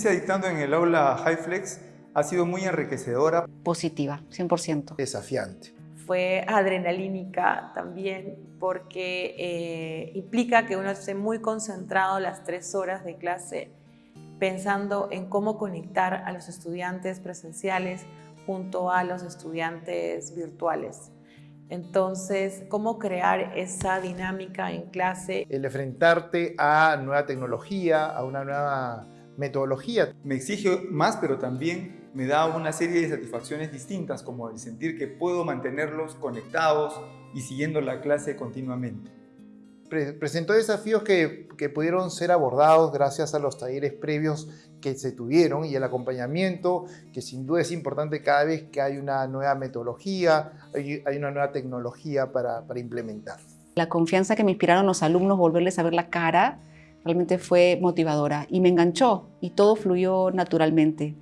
experiencia dictando en el aula HighFlex ha sido muy enriquecedora. Positiva, 100%. Desafiante. Fue adrenalínica también porque eh, implica que uno esté muy concentrado las tres horas de clase pensando en cómo conectar a los estudiantes presenciales junto a los estudiantes virtuales. Entonces, ¿cómo crear esa dinámica en clase? El enfrentarte a nueva tecnología, a una nueva metodología. Me exige más, pero también me da una serie de satisfacciones distintas, como el sentir que puedo mantenerlos conectados y siguiendo la clase continuamente. presentó desafíos que, que pudieron ser abordados gracias a los talleres previos que se tuvieron y el acompañamiento, que sin duda es importante cada vez que hay una nueva metodología, hay, hay una nueva tecnología para, para implementar. La confianza que me inspiraron los alumnos, volverles a ver la cara, realmente fue motivadora y me enganchó y todo fluyó naturalmente.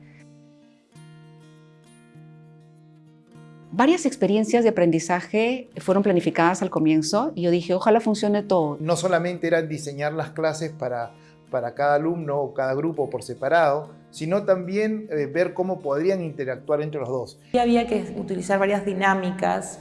Varias experiencias de aprendizaje fueron planificadas al comienzo y yo dije, ojalá funcione todo. No solamente era diseñar las clases para, para cada alumno o cada grupo por separado, sino también eh, ver cómo podrían interactuar entre los dos. Y había que utilizar varias dinámicas,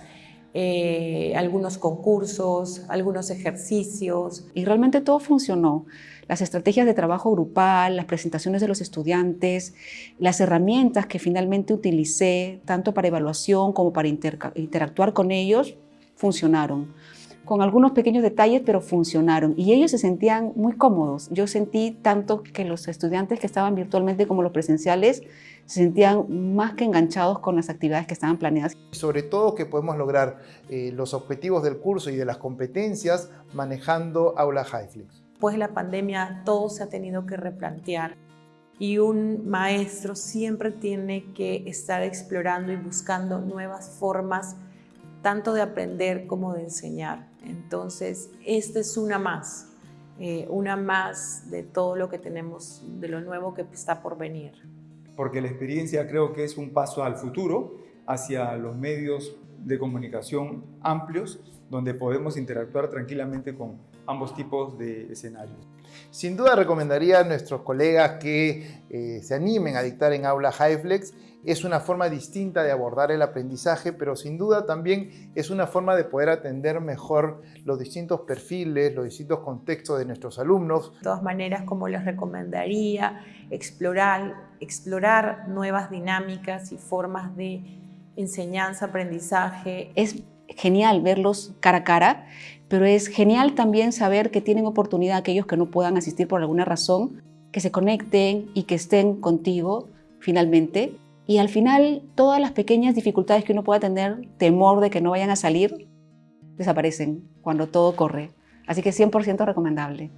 eh, algunos concursos, algunos ejercicios. Y realmente todo funcionó. Las estrategias de trabajo grupal, las presentaciones de los estudiantes, las herramientas que finalmente utilicé, tanto para evaluación como para interactuar con ellos, funcionaron con algunos pequeños detalles, pero funcionaron. Y ellos se sentían muy cómodos. Yo sentí tanto que los estudiantes que estaban virtualmente como los presenciales se sentían más que enganchados con las actividades que estaban planeadas. Sobre todo que podemos lograr eh, los objetivos del curso y de las competencias manejando Aula Highflix. Después de la pandemia todo se ha tenido que replantear y un maestro siempre tiene que estar explorando y buscando nuevas formas tanto de aprender como de enseñar. Entonces, esta es una más, eh, una más de todo lo que tenemos, de lo nuevo que está por venir. Porque la experiencia creo que es un paso al futuro, hacia los medios de comunicación amplios, donde podemos interactuar tranquilamente con ambos tipos de escenarios. Sin duda recomendaría a nuestros colegas que eh, se animen a dictar en aula HighFlex es una forma distinta de abordar el aprendizaje, pero sin duda también es una forma de poder atender mejor los distintos perfiles, los distintos contextos de nuestros alumnos. De todas maneras, como les recomendaría, explorar, explorar nuevas dinámicas y formas de enseñanza, aprendizaje. Es genial verlos cara a cara, pero es genial también saber que tienen oportunidad aquellos que no puedan asistir por alguna razón, que se conecten y que estén contigo finalmente y al final, todas las pequeñas dificultades que uno pueda tener, temor de que no vayan a salir, desaparecen cuando todo corre. Así que 100% recomendable.